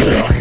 Yeah.